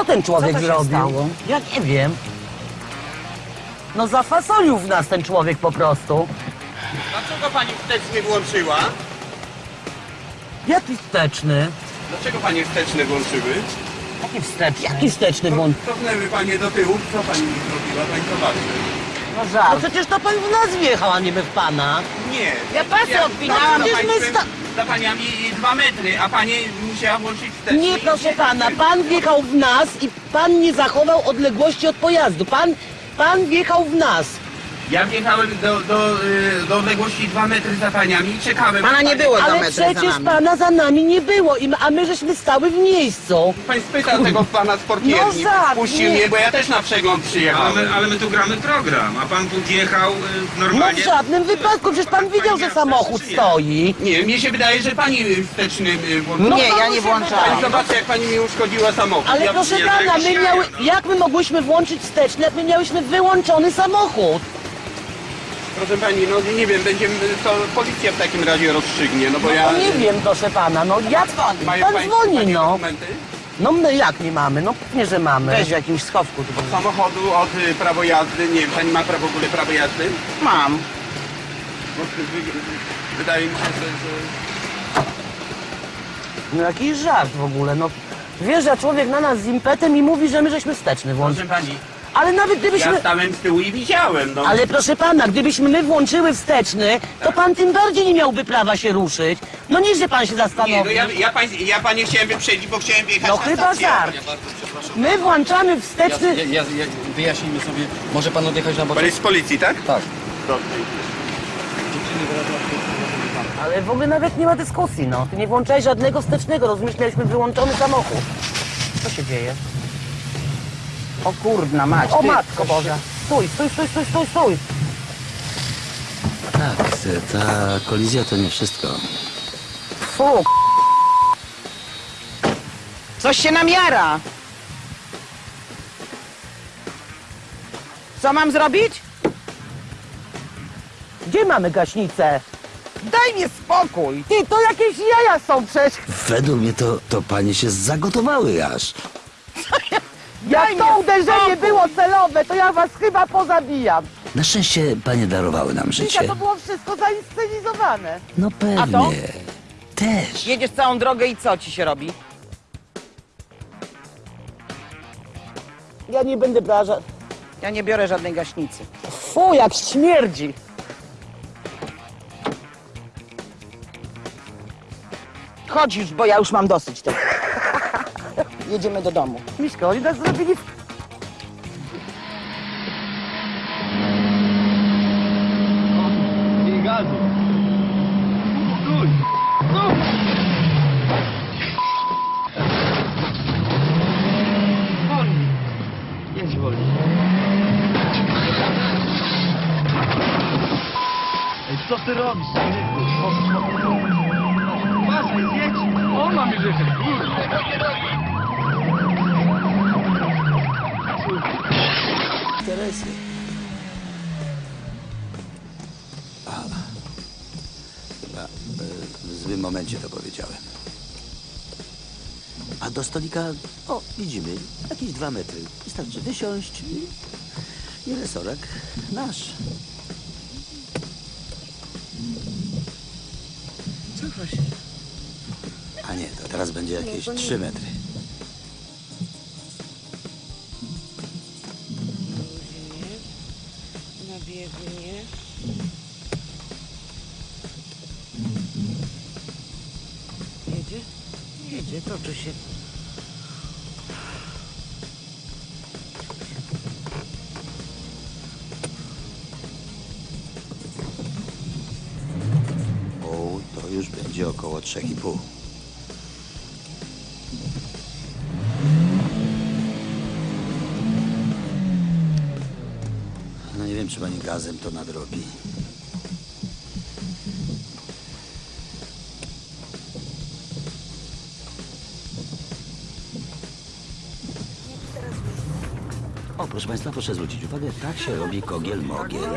co ten człowiek Co to się zrobił? stało? Ja nie wiem. No zafasolił w nas ten człowiek po prostu. Dlaczego pani wsteczny włączyła? Jaki wsteczny? Dlaczego panie wsteczne włączyły? Jaki wsteczny? Jaki wsteczny błąd? Cofnęły panie do tyłu. Co pani zrobiła? Pani zobaczy. No No żart. przecież to pan w nas wjechał, a nie my w pana. Nie. Ja pasy odpinałam, za przecież my sta- Za paniami dwa metry, a pani musiała włączyć wsteczny. Nie, i proszę pana, pan wjechał w nas i pan nie zachował odległości od pojazdu. Pan, pan wjechał w nas. Ja wjechałem do, do, y, do odległości dwa metry za paniami i czekałem. Pana nie było za Ale metry za przecież nami. pana za nami nie było, i a my żeśmy stały w miejscu. Pan spytał tego pana z portierni, No żart, puścił nie. mnie, bo ja też na przegląd przyjechałem. Ale my, ale my tu gramy program, a pan tu wjechał y, No normalnie. w żadnym wypadku, przecież pan widział, że samochód stoi. Nie, mnie się wydaje, że pani wsteczny y, włączyła. Nie, ja nie się włączałam. Pani zobaczy, jak pani mi uszkodziła samochód. Ale ja, proszę pana, tak my śmiałem, miały, no. jak my mogłyśmy włączyć wsteczny, jak my miałyśmy wyłączony samochód? Proszę pani, no nie wiem, będzie to policja w takim razie rozstrzygnie, no bo No ja... to nie wiem, proszę pana, no jak pan, Mają pan państwo dzwoni, takie no. dokumenty? No my jak nie mamy, no pewnie, że mamy. Weź w jakimś schowku tu. Od samochodu, od y, prawo jazdy, nie wiem, pani ma prawo w ogóle prawo jazdy? Mam. Bo wy- wy- wydaje mi się, że... że... No jakiś żart w ogóle, no. Wjeżdża człowiek na nas z impetem i mówi, że my żeśmy wsteczny włączyli. Proszę pani, Ale nawet gdybyśmy... ja stałem z tyłu i widziałem, no. Ale proszę pana, gdybyśmy my włączyły wsteczny, to pan tym bardziej nie miałby prawa się ruszyć. No niech się pan się Nie, no zastanowi. ja, ja, pań, ja panie chciałem wyprzedzić, bo chciałem wjechać No na chyba stację. żart. My włączamy wsteczny... Ja, ja, ja, wyjaśnijmy sobie, może pan odjechać na Pan boczek? jest z policji, tak? Tak. Dobrze. Ale w ogóle nawet nie ma dyskusji, no. Ty nie włączałeś żadnego wstecznego, rozumiesz? Mieliśmy wyłączony samochód. Co się dzieje? O kurna mać. O ty. matko Boża. Stój, stój, stój, stój, stój, stój. Tak, ta kolizja to nie wszystko. Fu. Coś się namiara. Co mam zrobić? Gdzie mamy gaśnicę? Daj mi spokój. Ty, to jakieś jaja są przecież. Według mnie to, to panie się zagotowały aż. Jak to uderzenie było celowe, to ja was chyba pozabijam. Na szczęście panie darowały nam Dzisiaj życie. to było wszystko zainscenizowane. No A to? pewnie. Też. Jedziesz całą drogę i co ci się robi? Ja nie będę brała ża- Ja nie biorę żadnej gaśnicy. Fu, jak śmierdzi. Chodź już, bo ja już mam dosyć tego. Jedziemy do domu. Miśko, oni nas zrobili... Co ty robisz, człowieku? Uważaj, jedź! On ma mi wyjechać, Interesy. A, chyba e, w złym momencie to powiedziałem. A do stolika, o, widzimy, jakieś dwa metry. Wystarczy wysiąść i, i resorek nasz. A nie, to teraz będzie jakieś trzy metry. Biegnie. Jedzie? Jedzie, toczy się. O, to już będzie około 3,5. Czy pani gazem to nadrobi. O, proszę Państwa, proszę zwrócić uwagę, tak się robi kogiel mogiel.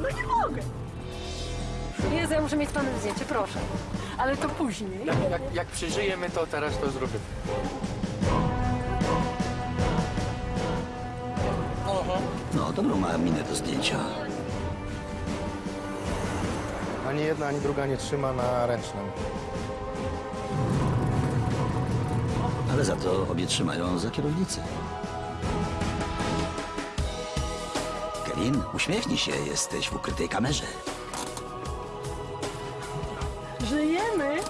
No nie mogę. Jezu, ja muszę mieć z panem zdjęcie, proszę. Ale to później. Jak, jak przeżyjemy to, teraz to zrobimy. Dobrą ma minę do zdjęcia. Ani jedna, ani druga nie trzyma na ręcznym. Ale za to obie trzymają za kierownicę. Kevin, uśmiechnij się, jesteś w ukrytej kamerze. Żyjemy?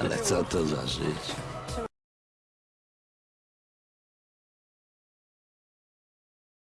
Ale co to za życie?